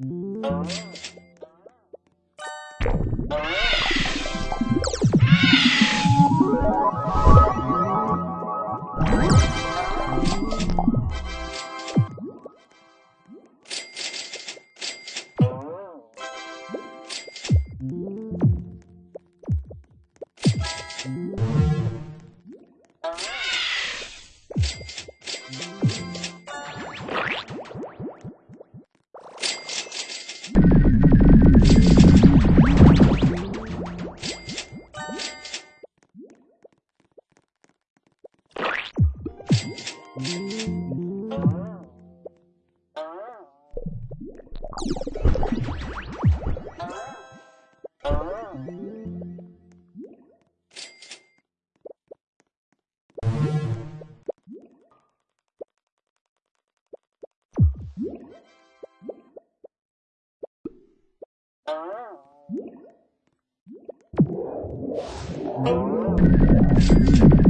Música Oh.